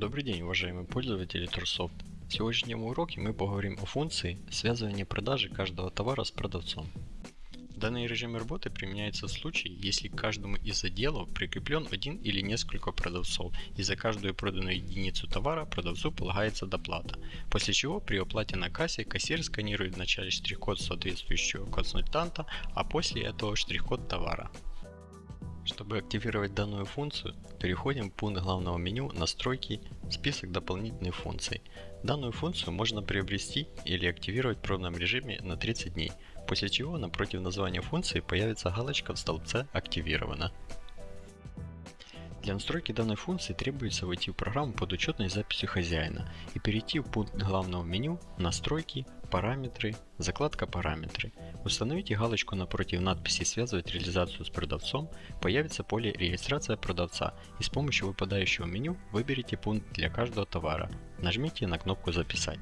Добрый день, уважаемые пользователи Турсофт. В сегодняшнем уроке мы поговорим о функции связывания продажи каждого товара с продавцом. Данный режим работы применяется в случае, если к каждому из отделов прикреплен один или несколько продавцов, и за каждую проданную единицу товара продавцу полагается доплата, после чего при оплате на кассе кассир сканирует вначале штрих-код соответствующего консультанта, а после этого штрих-код товара. Чтобы активировать данную функцию, переходим в пункт главного меню «Настройки. Список дополнительных функций». Данную функцию можно приобрести или активировать в пробном режиме на 30 дней, после чего напротив названия функции появится галочка в столбце «Активировано». Для настройки данной функции требуется войти в программу под учетной записью хозяина и перейти в пункт главного меню «Настройки», «Параметры», «Закладка параметры». Установите галочку напротив надписи «Связывать реализацию с продавцом», появится поле «Регистрация продавца» и с помощью выпадающего меню выберите пункт для каждого товара. Нажмите на кнопку «Записать».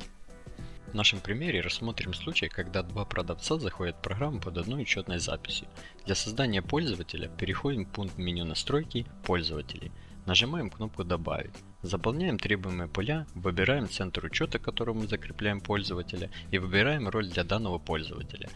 В нашем примере рассмотрим случай, когда два продавца заходят в программу под одной учетной записью. Для создания пользователя переходим в пункт меню настройки «Пользователи». Нажимаем кнопку «Добавить». Заполняем требуемые поля, выбираем центр учета, которому закрепляем пользователя и выбираем роль для данного пользователя.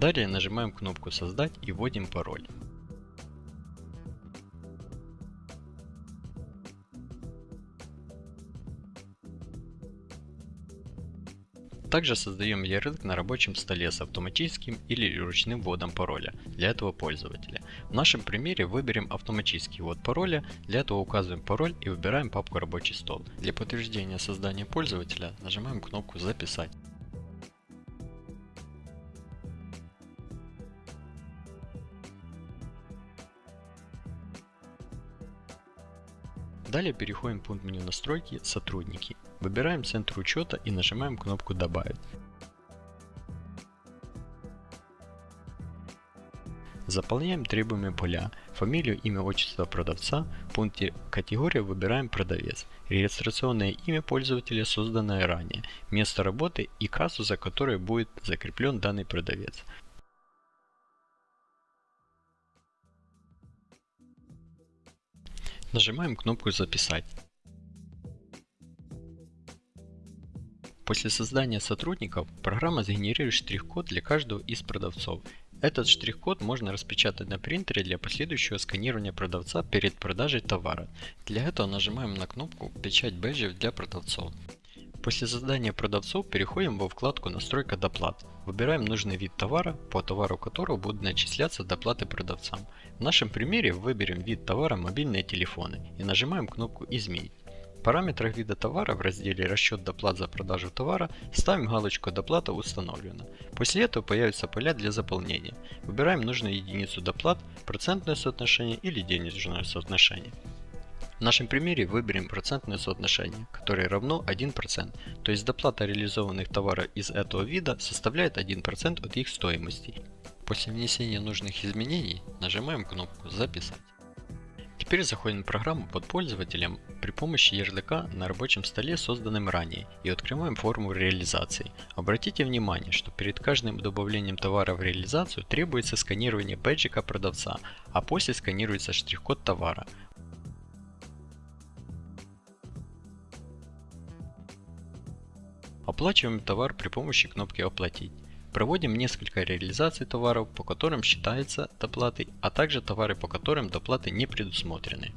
Далее нажимаем кнопку «Создать» и вводим пароль. Также создаем ярлык на рабочем столе с автоматическим или ручным вводом пароля для этого пользователя. В нашем примере выберем автоматический ввод пароля, для этого указываем пароль и выбираем папку рабочий стол. Для подтверждения создания пользователя нажимаем кнопку записать. Далее переходим в пункт меню настройки «Сотрудники». Выбираем центр учета и нажимаем кнопку «Добавить». Заполняем требуемые поля, фамилию, имя, отчество продавца, в пункте «Категория» выбираем «Продавец», регистрационное имя пользователя, созданное ранее, место работы и кассу, за которой будет закреплен данный продавец. Нажимаем кнопку «Записать». После создания сотрудников программа сгенерирует штрих-код для каждого из продавцов. Этот штрих-код можно распечатать на принтере для последующего сканирования продавца перед продажей товара. Для этого нажимаем на кнопку «Печать бэджев для продавцов». После создания продавцов переходим во вкладку «Настройка доплат». Выбираем нужный вид товара, по товару которого будут начисляться доплаты продавцам. В нашем примере выберем вид товара «Мобильные телефоны» и нажимаем кнопку «Изменить». В параметрах вида товара в разделе «Расчет доплат за продажу товара» ставим галочку «Доплата установлена». После этого появятся поля для заполнения. Выбираем нужную единицу доплат, процентное соотношение или денежное соотношение. В нашем примере выберем процентное соотношение, которое равно 1%, то есть доплата реализованных товаров из этого вида составляет 1% от их стоимости. После внесения нужных изменений нажимаем кнопку «Записать». Теперь заходим в программу под пользователем при помощи ярлыка на рабочем столе, созданном ранее, и открываем форму реализации. Обратите внимание, что перед каждым добавлением товара в реализацию требуется сканирование бэджика продавца, а после сканируется штрих-код товара. Оплачиваем товар при помощи кнопки «Оплатить». Проводим несколько реализаций товаров, по которым считается доплаты, а также товары, по которым доплаты не предусмотрены.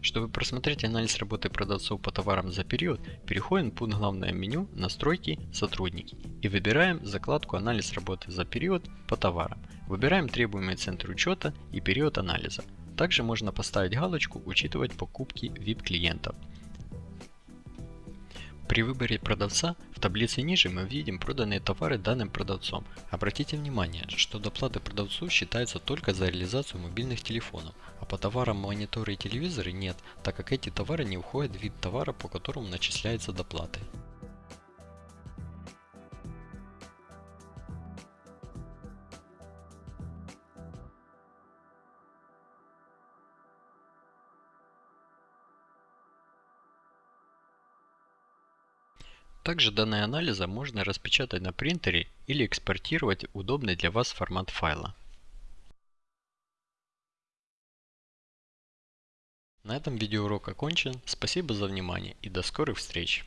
Чтобы просмотреть анализ работы продавцов по товарам за период, переходим в пункт главное меню «Настройки. Сотрудники» и выбираем закладку «Анализ работы за период по товарам». Выбираем требуемый центр учета и период анализа. Также можно поставить галочку «Учитывать покупки VIP-клиентов». При выборе продавца в таблице ниже мы видим проданные товары данным продавцом. Обратите внимание, что доплаты продавцу считаются только за реализацию мобильных телефонов, а по товарам мониторы и телевизоры нет, так как эти товары не входят в вид товара, по которому начисляются доплаты. Также данные анализа можно распечатать на принтере или экспортировать в удобный для вас формат файла. На этом видеоурок окончен. Спасибо за внимание и до скорых встреч!